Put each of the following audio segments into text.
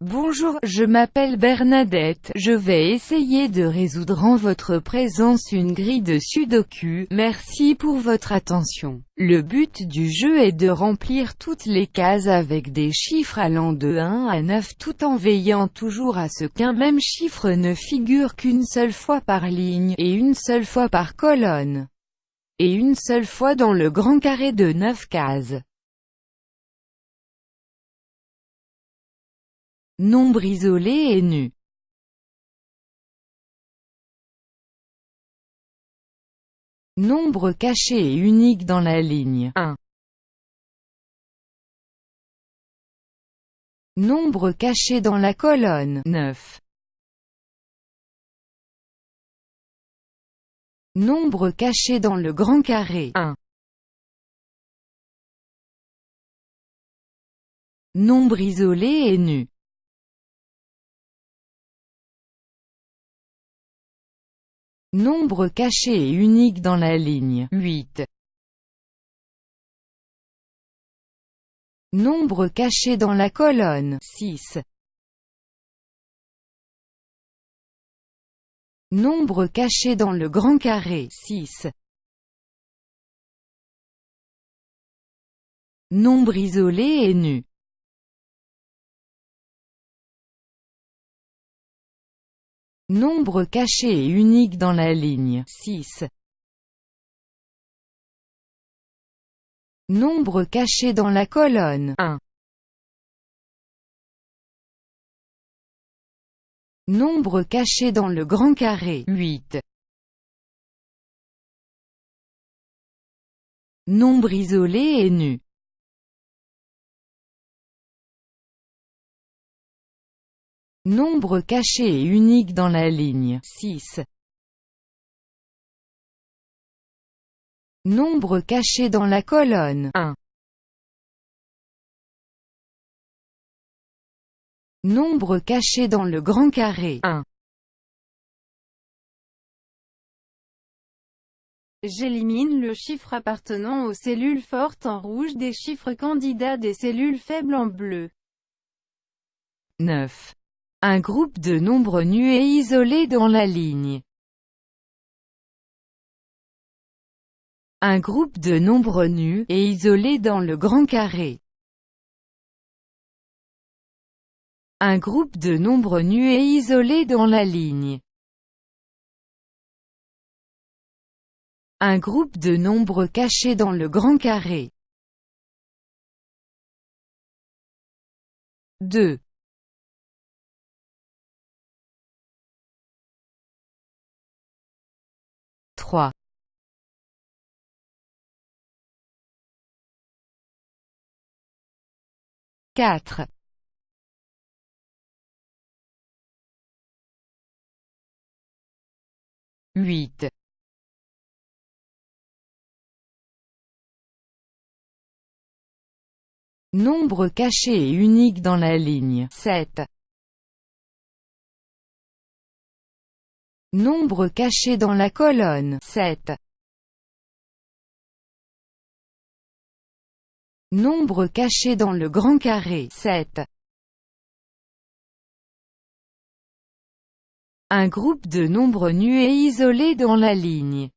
Bonjour, je m'appelle Bernadette, je vais essayer de résoudre en votre présence une grille de sudoku, merci pour votre attention. Le but du jeu est de remplir toutes les cases avec des chiffres allant de 1 à 9 tout en veillant toujours à ce qu'un même chiffre ne figure qu'une seule fois par ligne, et une seule fois par colonne, et une seule fois dans le grand carré de 9 cases. Nombre isolé et nu. Nombre caché et unique dans la ligne 1. Nombre caché dans la colonne 9. Nombre caché dans le grand carré 1. Nombre isolé et nu. Nombre caché et unique dans la ligne 8. Nombre caché dans la colonne 6. Nombre caché dans le grand carré 6. Nombre isolé et nu Nombre caché et unique dans la ligne 6. Nombre caché dans la colonne 1. Nombre caché dans le grand carré 8. Nombre isolé et nu Nombre caché et unique dans la ligne 6. Nombre caché dans la colonne 1. Nombre caché dans le grand carré 1. J'élimine le chiffre appartenant aux cellules fortes en rouge des chiffres candidats des cellules faibles en bleu. 9. Un groupe de nombres nus et isolés dans la ligne. Un groupe de nombres nus et isolés dans le grand carré. Un groupe de nombres nus et isolés dans la ligne. Un groupe de nombres cachés dans le grand carré. 2. 4 8 Nombre caché et unique dans la ligne. 7 Nombre caché dans la colonne. 7. Nombre caché dans le grand carré 7. Un groupe de nombres nus et isolés dans la ligne.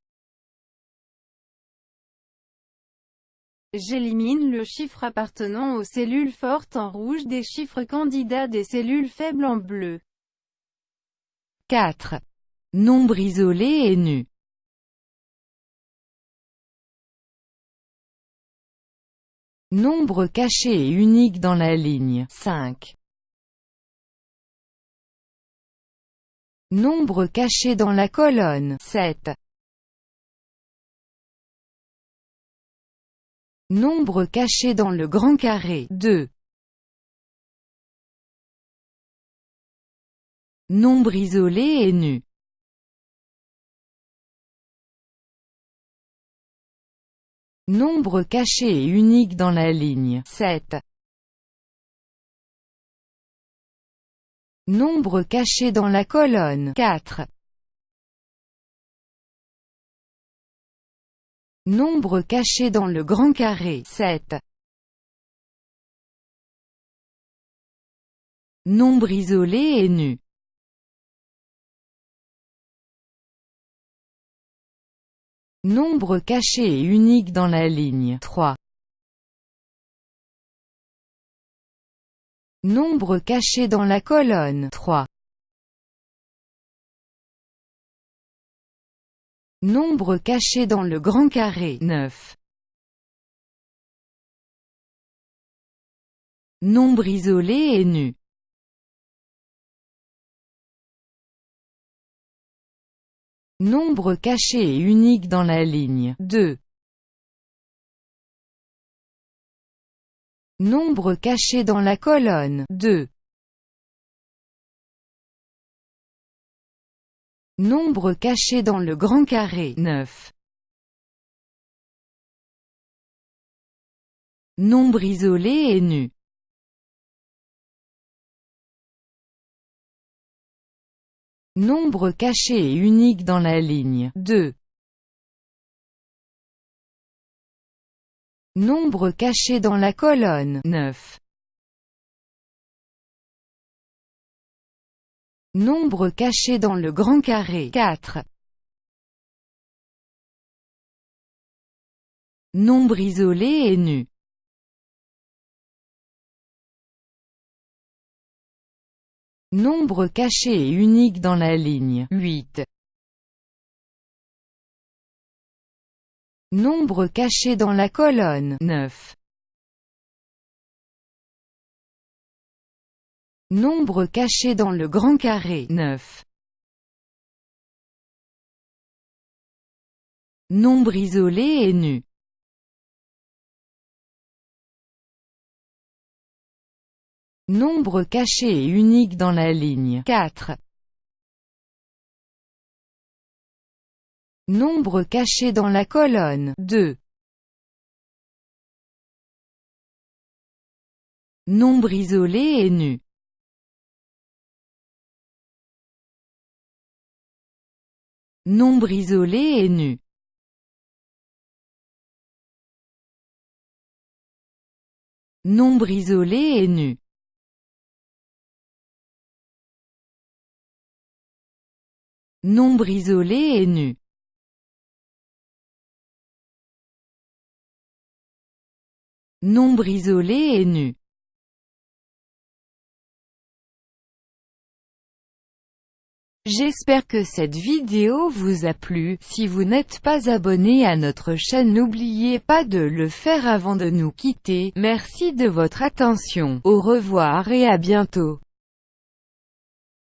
J'élimine le chiffre appartenant aux cellules fortes en rouge des chiffres candidats des cellules faibles en bleu. 4. Nombre isolé et nu. Nombre caché et unique dans la ligne 5. Nombre caché dans la colonne 7. Nombre caché dans le grand carré 2. Nombre isolé et nu. Nombre caché et unique dans la ligne 7. Nombre caché dans la colonne 4. Nombre caché dans le grand carré 7. Nombre isolé et nu. Nombre caché et unique dans la ligne 3. Nombre caché dans la colonne 3. Nombre caché dans le grand carré 9. Nombre isolé et nu. Nombre caché et unique dans la ligne 2. Nombre caché dans la colonne 2. Nombre caché dans le grand carré 9. Nombre isolé et nu. Nombre caché et unique dans la ligne 2. Nombre caché dans la colonne 9. Nombre caché dans le grand carré 4. Nombre isolé et nu. Nombre caché et unique dans la ligne 8. Nombre caché dans la colonne 9. Nombre caché dans le grand carré 9. Nombre isolé et nu. Nombre caché et unique dans la ligne 4. Nombre caché dans la colonne 2. Nombre isolé et nu. Nombre isolé et nu. Nombre isolé et nu. Nombre isolé et nu. Nombre isolé et nu. J'espère que cette vidéo vous a plu, si vous n'êtes pas abonné à notre chaîne n'oubliez pas de le faire avant de nous quitter, merci de votre attention, au revoir et à bientôt.